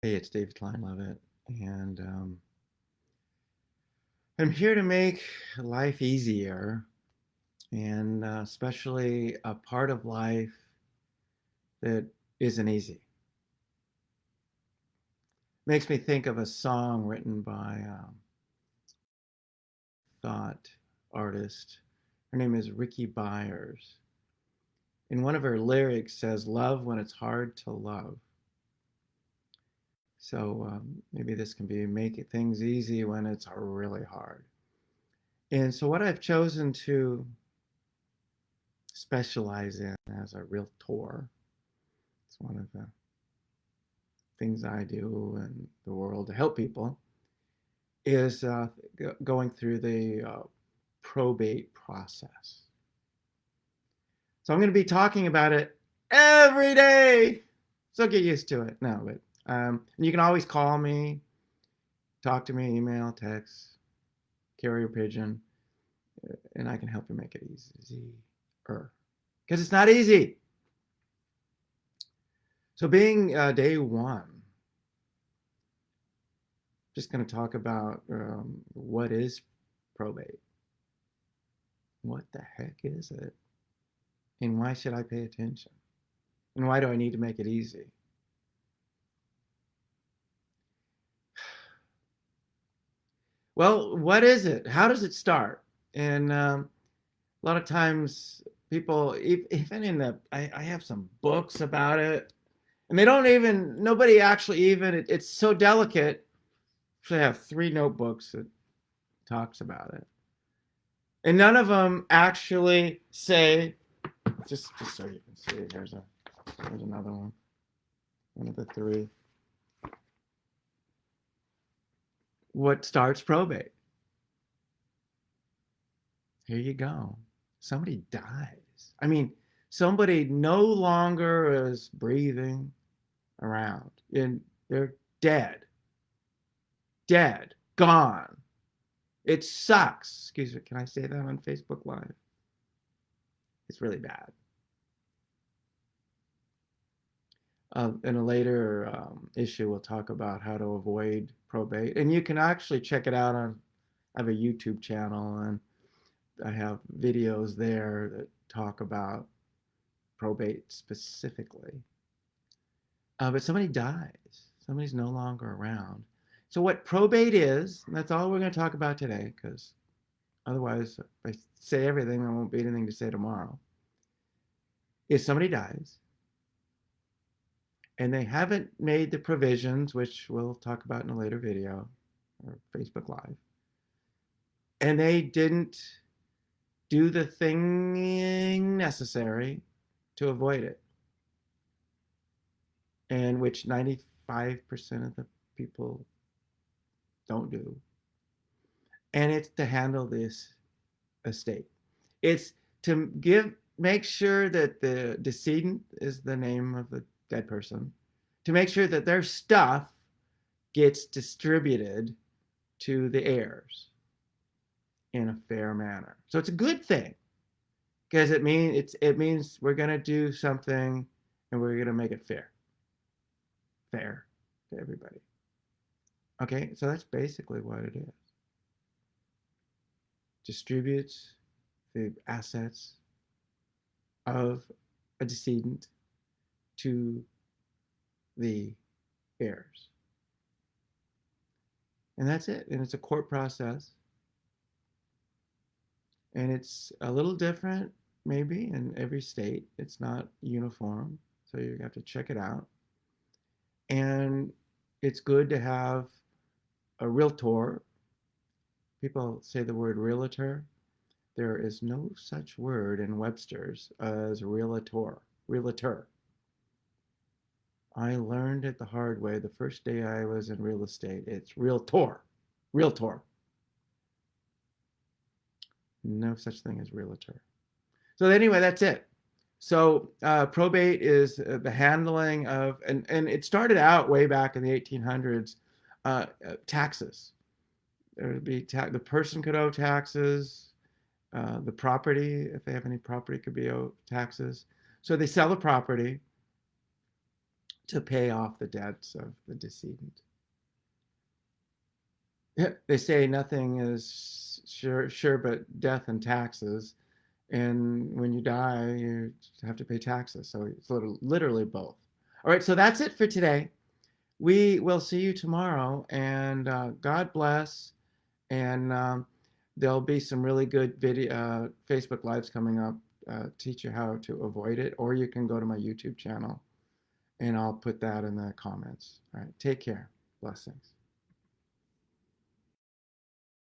Hey, it's David Kleinlevitt, and um, I'm here to make life easier, and uh, especially a part of life that isn't easy. Makes me think of a song written by um, thought artist. Her name is Ricky Byers. And one of her lyrics says, Love when it's hard to love. So um, maybe this can be making things easy when it's really hard. And so what I've chosen to specialize in as a realtor, it's one of the things I do in the world to help people, is uh, going through the uh, probate process. So I'm going to be talking about it every day. So get used to it. No, but um, and you can always call me, talk to me, email, text, carrier pigeon, uh, and I can help you make it easier. Because it's not easy. So being uh, day one, just going to talk about um, what is probate. What the heck is it? And why should I pay attention? And why do I need to make it easy? Well, what is it? How does it start? And um, a lot of times people, even in the, I, I, have some books about it, and they don't even, nobody actually even, it, it's so delicate. I have three notebooks that talks about it. And none of them actually say, just, just so you can see, here's a, here's another one, one of the three. What starts probate. Here you go. Somebody dies. I mean, somebody no longer is breathing around and they're dead. Dead. Gone. It sucks. Excuse me. Can I say that on Facebook Live? It's really bad. Uh, in a later um, issue, we'll talk about how to avoid probate. And you can actually check it out on, I have a YouTube channel and I have videos there that talk about probate specifically. Uh, but somebody dies, somebody's no longer around. So what probate is, that's all we're going to talk about today because otherwise if I say everything, there won't be anything to say tomorrow, is somebody dies and they haven't made the provisions, which we'll talk about in a later video or Facebook Live. And they didn't do the thing necessary to avoid it. And which 95% of the people don't do. And it's to handle this estate. It's to give make sure that the decedent is the name of the dead person, to make sure that their stuff gets distributed to the heirs in a fair manner. So it's a good thing because it means it's it means we're going to do something and we're going to make it fair. Fair to everybody. Okay, so that's basically what it is. Distributes the assets of a decedent to the heirs. And that's it. And it's a court process. And it's a little different, maybe, in every state. It's not uniform. So you have to check it out. And it's good to have a realtor. People say the word realtor. There is no such word in Webster's as realtor. Realtor. I learned it the hard way the first day I was in real estate. It's realtor, realtor. No such thing as realtor. So anyway, that's it. So uh, probate is uh, the handling of, and, and it started out way back in the 1800s, uh, uh, taxes. There would be the person could owe taxes, uh, the property, if they have any property, could be owed taxes. So they sell the property, to pay off the debts of the decedent. They say nothing is sure, sure but death and taxes. And when you die, you have to pay taxes. So it's literally both. All right, so that's it for today. We will see you tomorrow, and uh, God bless. And um, there'll be some really good video uh, Facebook lives coming up. Uh, teach you how to avoid it, or you can go to my YouTube channel, and I'll put that in the comments. All right, take care. Blessings.